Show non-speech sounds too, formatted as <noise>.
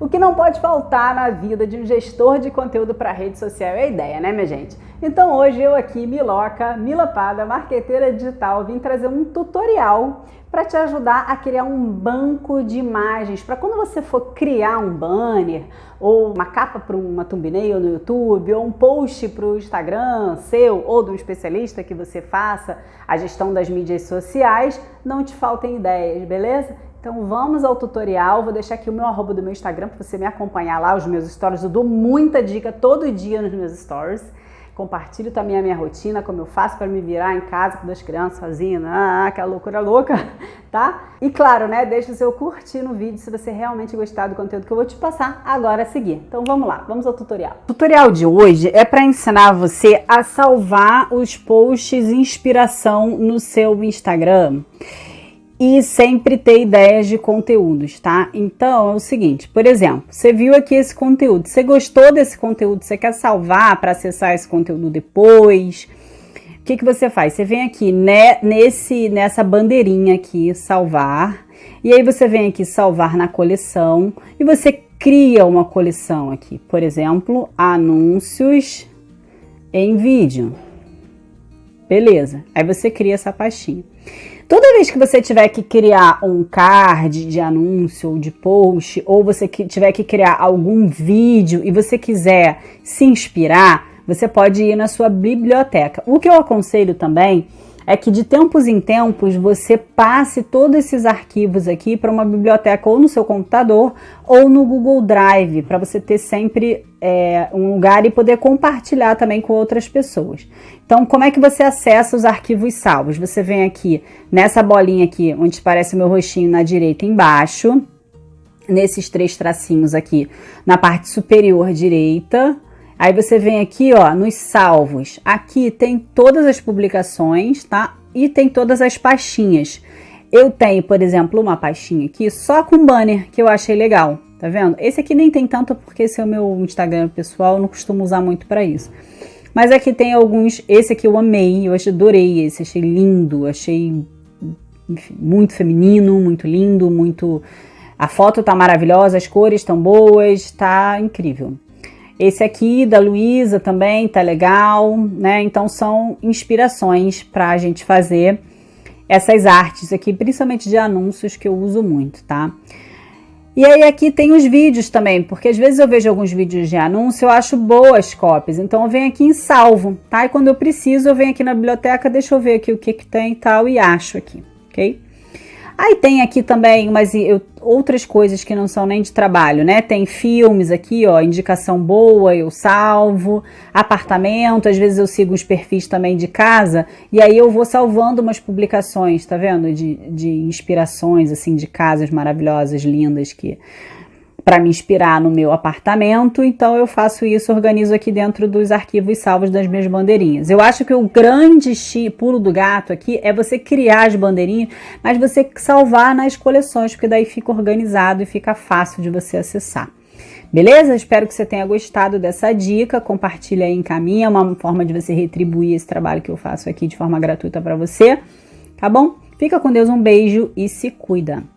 O que não pode faltar na vida de um gestor de conteúdo para rede social é a ideia, né, minha gente? Então hoje eu aqui, Miloca, Milapada, marqueteira digital, vim trazer um tutorial para te ajudar a criar um banco de imagens para quando você for criar um banner ou uma capa para uma thumbnail no YouTube ou um post para o Instagram seu ou de um especialista que você faça a gestão das mídias sociais, não te faltem ideias, beleza? Então vamos ao tutorial, vou deixar aqui o meu arroba do meu Instagram para você me acompanhar lá, os meus stories, eu dou muita dica todo dia nos meus stories. Compartilho também a minha rotina, como eu faço para me virar em casa com duas crianças sozinha, ah, aquela loucura louca, <laughs> tá? E claro, né, deixa o seu curtir no vídeo se você realmente gostar do conteúdo que eu vou te passar agora a seguir. Então vamos lá, vamos ao tutorial. O tutorial de hoje é para ensinar você a salvar os posts inspiração no seu Instagram e sempre ter ideias de conteúdos, tá? Então é o seguinte, por exemplo, você viu aqui esse conteúdo, você gostou desse conteúdo, você quer salvar para acessar esse conteúdo depois? O que, que você faz? Você vem aqui né, nesse, nessa bandeirinha aqui, salvar, e aí você vem aqui salvar na coleção e você cria uma coleção aqui, por exemplo, anúncios em vídeo. Beleza, aí você cria essa pastinha. Toda vez que você tiver que criar um card de anúncio ou de post, ou você tiver que criar algum vídeo e você quiser se inspirar, você pode ir na sua biblioteca. O que eu aconselho também é que de tempos em tempos você passe todos esses arquivos aqui para uma biblioteca ou no seu computador ou no Google Drive, para você ter sempre é, um lugar e poder compartilhar também com outras pessoas. Então, como é que você acessa os arquivos salvos? Você vem aqui nessa bolinha aqui, onde parece o meu rostinho na direita embaixo, nesses três tracinhos aqui na parte superior direita, Aí você vem aqui, ó, nos salvos. Aqui tem todas as publicações, tá? E tem todas as pastinhas. Eu tenho, por exemplo, uma pastinha aqui só com banner, que eu achei legal. Tá vendo? Esse aqui nem tem tanto, porque esse é o meu Instagram pessoal, não costumo usar muito para isso. Mas aqui tem alguns, esse aqui eu amei, eu adorei esse, achei lindo, achei enfim, muito feminino, muito lindo, muito... A foto tá maravilhosa, as cores estão boas, tá incrível. Esse aqui da Luísa também tá legal, né? Então são inspirações para a gente fazer essas artes aqui, principalmente de anúncios que eu uso muito, tá? E aí aqui tem os vídeos também, porque às vezes eu vejo alguns vídeos de anúncio, eu acho boas cópias, então eu venho aqui em salvo, tá? E quando eu preciso, eu venho aqui na biblioteca, deixa eu ver aqui o que que tem e tal, e acho aqui, ok? Aí tem aqui também umas eu, outras coisas que não são nem de trabalho, né? Tem filmes aqui, ó, indicação boa, eu salvo, apartamento, às vezes eu sigo os perfis também de casa, e aí eu vou salvando umas publicações, tá vendo? De, de inspirações, assim, de casas maravilhosas, lindas, que para me inspirar no meu apartamento, então eu faço isso, organizo aqui dentro dos arquivos salvos das minhas bandeirinhas. Eu acho que o grande pulo do gato aqui é você criar as bandeirinhas, mas você salvar nas coleções, porque daí fica organizado e fica fácil de você acessar. Beleza? Espero que você tenha gostado dessa dica, compartilha aí, encaminha, é uma forma de você retribuir esse trabalho que eu faço aqui de forma gratuita para você, tá bom? Fica com Deus, um beijo e se cuida!